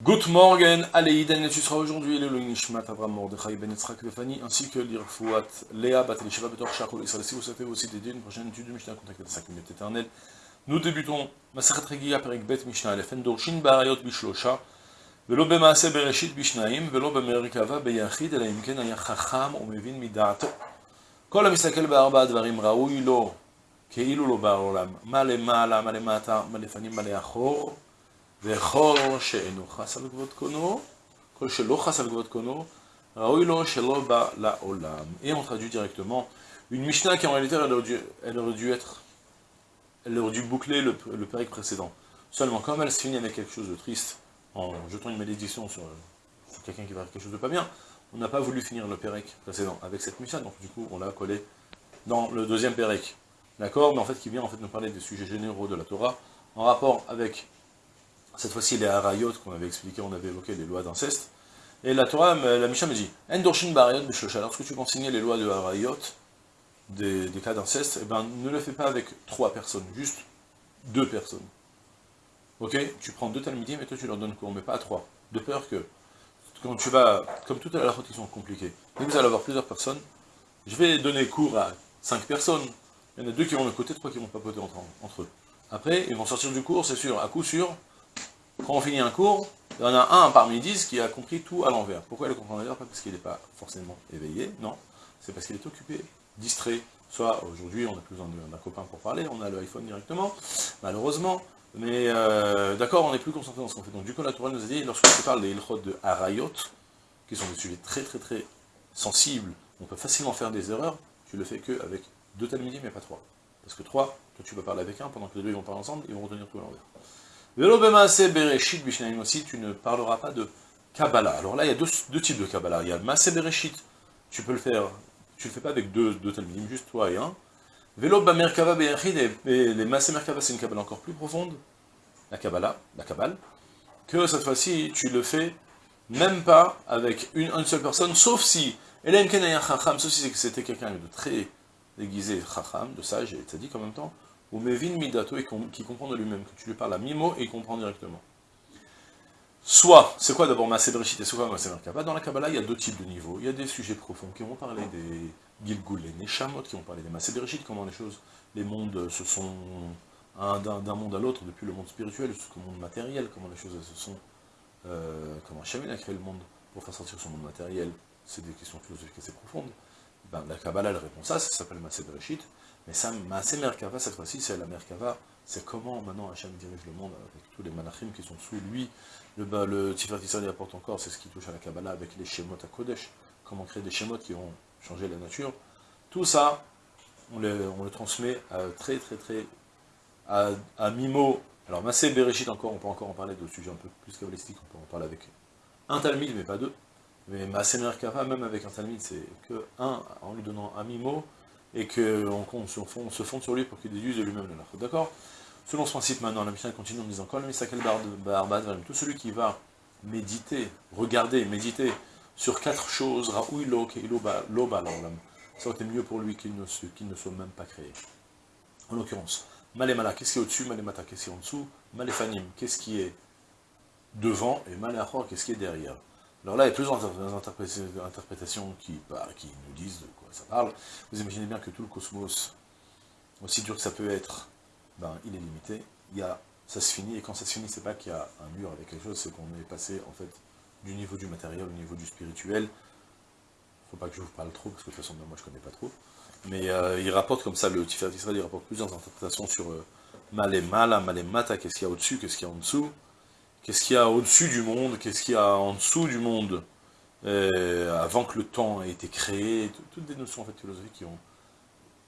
Good morning, allez, Daniel, tu seras aujourd'hui le Nishmat Avram Mordechai Ben Yitzhak Lefani, ainsi que l'Irfouat Léa Bat Elisheva Betor Shachol Israël. Si vous souhaitez aussi dédier une prochaine étude de Mishnah, contactez la 5 minutes éternelles. Nous débutons Masachat Regia Perek Bet Mishnah Elefen Dorshin Barayot Bishlosha, ולא במעשה בראשית בשניים, ולא במרכבה ביחיד, אלא אם כן היה חכם ומבין מדעתו. כל המסתכל בארבעה דברים ראוי לו, כאילו לא בעולם, מה למעלה, מה למטה, מה לפנים, מה לאחור, וכל שאינו חס על כבוד קונו, כל שלא חס על כבוד קונו, ראוי לו שלא בא לעולם. Et on traduit directement une Mishnah qui en réalité elle aurait dû, elle aurait dû être, elle aurait dû boucler le, le périque précédent. Seulement comme elle se finit avec quelque chose de triste, en jetant une malédiction sur, sur quelqu'un qui va faire quelque chose de pas bien, on n'a pas voulu finir le pérec précédent avec cette Mishnah, donc du coup on l'a collé dans le deuxième pérec. D'accord Mais en fait qui vient en fait nous parler des sujets généraux de la Torah, en rapport avec cette fois-ci les harayot qu'on avait expliqué, on avait évoqué les lois d'inceste. Et la Torah, la Mishnah me dit, Endorshin barayot lorsque tu consignes les lois de harayot, des, cas d'inceste, eh ben, ne le fais pas avec trois personnes, juste deux personnes. Ok? Tu prends deux talmidim et toi tu leur donnes cours, mais pas à trois. De peur que, quand tu vas, comme toutes les halachot qui sont compliquées, vous allez avoir plusieurs personnes, je vais donner cours à cinq personnes, il y en a deux qui vont de côté, trois qui vont papoter entre, entre eux. Après, ils vont sortir du cours, c'est sûr, à coup sûr, quand on finit un cours, il y en a un parmi dix qui a compris tout à l'envers. Pourquoi il le comprend à Pas? Parce qu'il n'est pas forcément éveillé, non. C'est parce qu'il est occupé, distrait. Soit aujourd'hui, on a plus besoin d'un copain pour parler, on a le iPhone directement, malheureusement. Mais euh, d'accord, on n'est plus concentré dans ce qu'on fait. Donc du coup, la Torah nous a dit, lorsque tu parles des ilchot de Harayot, qui sont des sujets très très très sensibles, on peut facilement faire des erreurs, tu le fais que avec deux talmidim, mais pas trois. Parce que trois, toi tu vas parler avec un, pendant que les deux ils vont parler ensemble, ils vont retenir tout à l'envers. Bereshit aussi, tu ne parleras pas de Kabbalah. Alors là, il y a deux, types de Kabbalah. Il y a Maase Bereshit, tu peux le faire, tu le fais pas avec deux, deux talmidim, juste toi et un. Velo Merkava Beyachid, et les Maase Merkava, c'est une Kabbalah encore plus profonde, la Kabbalah, la Kabbale, que cette fois-ci, tu le fais même pas avec une, seule personne, sauf si, Elen Kenaya Chacham, sauf si c'était quelqu'un de très déguisé, Chacham, de sage et tzaddik en même temps, ou Mevin Midato, qui comprend de lui-même, que tu lui parles à Mimo et il comprend directement. Soit, c'est quoi d'abord Maaseh et c'est quoi Merkava Dans la Kabbalah, il y a deux types de niveaux. Il y a des sujets profonds qui vont parler des Gilgul, les Neshamot, qui vont parler des Maaseh comment les choses, les mondes se sont d'un monde à l'autre, depuis le monde spirituel jusqu'au monde matériel, comment les choses se sont... Euh, comment Hachem a créé le monde pour faire sortir son monde matériel, c'est des questions philosophiques assez profondes. Ben, la Kabbalah, elle répond ça, ça s'appelle Maaseh Bereshit, mais ça, Maaseh Merkava, cette fois-ci, c'est la Merkava, c'est comment maintenant Hachem dirige le monde avec tous les malachim qui sont sous lui. Le, bah, le apporte encore, c'est ce qui touche à la Kabbalah avec les Shemot à Kodesh, comment créer des Shemot qui vont changer la nature. Tout ça, on le, transmet à, très très très à, à Mimo. Alors Massé Bereshit encore, on peut encore en parler de sujets un peu plus kabbalistiques, on peut en parler avec un Talmud, mais pas deux. Mais Massé Merkava, même avec un Talmud, c'est que un, en lui donnant un Mimo, et qu'on on se, fonde, sur lui pour qu'il déduise de lui-même le D'accord? Selon ce principe maintenant, la Mishnah continue en disant Kol Misakel Barbad, tout celui qui va méditer, regarder, méditer sur quatre choses, Raoui Lo, Loba, ça aurait été mieux pour lui qu'il ne, ne soit même pas créé. En l'occurrence, Malemala, qu'est-ce qui est au-dessus, Malemata, qu'est-ce qui est en dessous, Maléfanim, qu'est-ce qui est devant, et Malachor, qu'est-ce qui est derrière? Alors là, il y a plusieurs interprétations qui, bah, qui nous disent de quoi ça parle. Vous imaginez bien que tout le cosmos, aussi dur que ça peut être, ben, il est limité. Il y a, ça se finit, et quand ça se finit, c'est pas qu'il y a un mur avec quelque chose, c'est qu'on est passé, en fait, du niveau du matériel au niveau du spirituel. Faut pas que je vous parle trop, parce que de toute façon, moi, je connais pas trop. Mais euh, il rapporte comme ça, le Tiferet Israël, il rapporte plusieurs interprétations sur euh, Malé Mala, Malé Mata, qu'est-ce qu'il y a au-dessus, qu'est-ce qu'il y a en dessous. Qu'est-ce qu'il y a au-dessus du monde, qu'est-ce qu'il y a en dessous du monde, euh, avant que le temps ait été créé, toutes des notions en fait, philosophiques qui ont,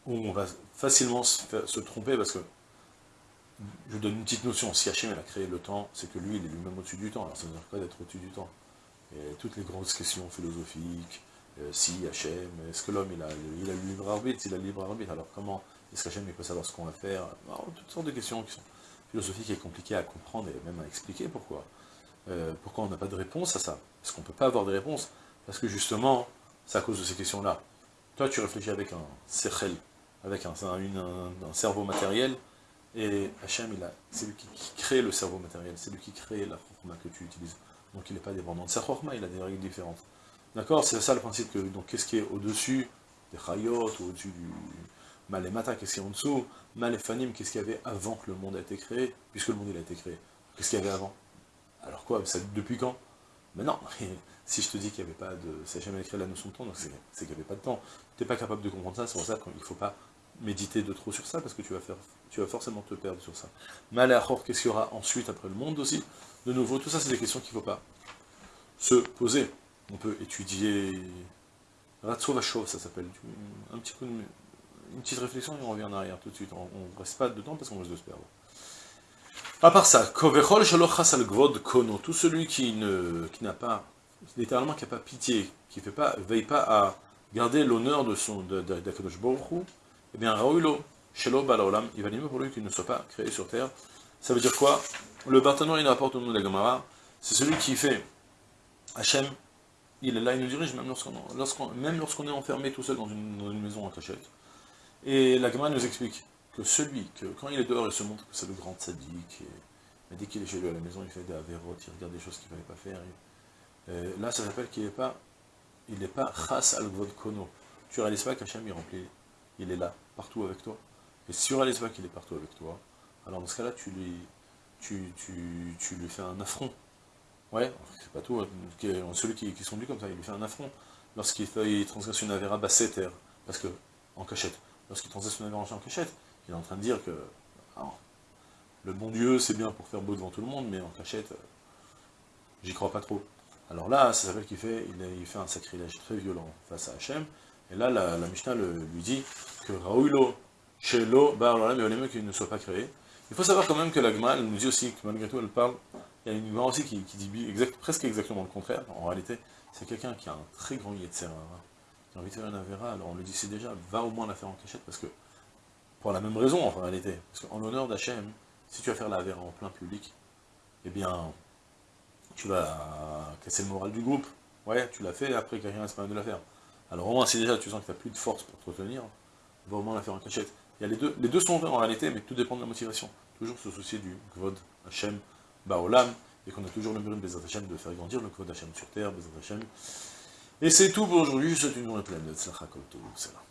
où on va facilement se, se tromper, parce que je donne une petite notion, si Hachem a créé le temps, c'est que lui, il est lui-même au-dessus du temps, alors ça veut dire quoi d'être au-dessus du temps. Toutes les grosses questions philosophiques, euh, si Hachem, est-ce que l'homme il a, il a le libre arbitre, il a le libre arbitre, alors comment est-ce qu'Hachem il peut savoir ce qu'on va faire? Toutes sortes de questions qui sont philosophiques et compliquées à comprendre et même à expliquer pourquoi. Euh, pourquoi on n'a pas de réponse à ça? Parce qu'on ne peut pas avoir de réponse, parce que justement, c'est à cause de ces questions-là. Toi, tu réfléchis avec un sechel, avec un, cerveau matériel, et Hachem, c'est lui qui, qui, crée le cerveau matériel, c'est lui qui crée la forme que tu utilises donc il n'est pas dépendant de sa chorma, il a des règles différentes. D'accord? C'est ça le principe que, donc qu'est-ce qui est au-dessus des chayot, ou au-dessus du malémata, qu'est-ce qui est en dessous? Maléfanim, qu'est-ce qu'il y avait avant que le monde ait été créé? Puisque le monde il a été créé. Qu'est-ce qu'il y avait avant? Alors quoi Depuis quand? Mais non Si je te dis qu'il n'y avait pas de... C'est jamais écrit la notion de temps, donc c'est qu'il n'y avait pas de temps. Tu n'es pas capable de comprendre ça, c'est pour ça qu'il ne faut pas méditer de trop sur ça, parce que tu vas, faire, tu vas forcément te perdre sur ça. Malachor, qu'est-ce qu'il y aura ensuite après le monde aussi? De nouveau, tout ça c'est des questions qu'il ne faut pas se poser. On peut étudier... Ratsovachov, ça s'appelle. Un petit peu une petite réflexion et on revient en arrière tout de suite. On ne reste pas dedans parce qu'on risque se perdre. À part ça, tout celui qui n'a qui pas, littéralement qui n'a pas pitié, qui ne pas, veille pas à garder l'honneur de son d'Akadosh Baruch eh bien, Raoulo, Shelo Balaolam, il va pour lui qu'il ne soit pas créé sur terre. Ça veut dire quoi? Le Barthénois, il rapporte au nom de la Gamara, c'est celui qui fait Hachem, il est là, il nous dirige même lorsqu'on même lorsqu'on est enfermé tout seul dans une, dans une maison en cachette. Et la Gemara nous explique que celui, que quand il est dehors, il se montre que c'est le grand sadique, et, dès qu'il est chez lui à la maison, il fait des avérotes, il regarde des choses qu'il ne fallait pas faire. là, ça s'appelle qu'il n'est pas, il n'est pas chas al kono. Tu réalises pas qu'Hachem, il remplit, il est là, partout avec toi. Et si tu réalises pas qu'il est partout avec toi, alors dans ce cas-là, tu lui, tu, tu, tu, lui fais un affront. Ouais, c'est pas tout, hein. celui qui, qui sont comme ça, il lui fait un affront lorsqu'il transgresse une avéra basséter, parce que, en cachette lorsqu'il son avéra en cachette, il est en train de dire que le bon Dieu, c'est bien pour faire beau devant tout le monde, mais en cachette, euh, j'y crois pas trop. Alors là, ça s'appelle qu'il fait, il, fait un sacrilège très violent face à Hachem, et là, la, Mishnah lui dit que Raouilo, Shelo, Bar mais qu'il ne soit pas créé. Il faut savoir quand même que la Gemara, nous dit aussi que malgré tout, elle parle, il y a une Gemara aussi qui, dit presque exactement le contraire, en réalité, c'est quelqu'un qui a un très grand Yetzerara, qui a envie de faire une Avera, alors on lui dit c'est déjà, va au moins la faire en cachette, parce que, pour la même raison en réalité, parce qu'en l'honneur d'Hachem, si tu vas faire la en plein public, eh bien, tu vas casser le moral du groupe, ouais, tu l'as fait, après quelqu'un reste pas de la faire. Alors au moins, si déjà tu sens que tu n'as plus de force pour te retenir, va au moins la faire en cachette. Il y a les deux, les deux sont vrais en réalité, mais tout dépend de la motivation. Toujours se soucier du Kvod Hachem Baolam, et qu'on a toujours le Hachem de faire grandir le Kvod Hachem sur terre, Bezat Hachem. Et c'est tout pour aujourd'hui, je souhaite une journée pleine de c'est là.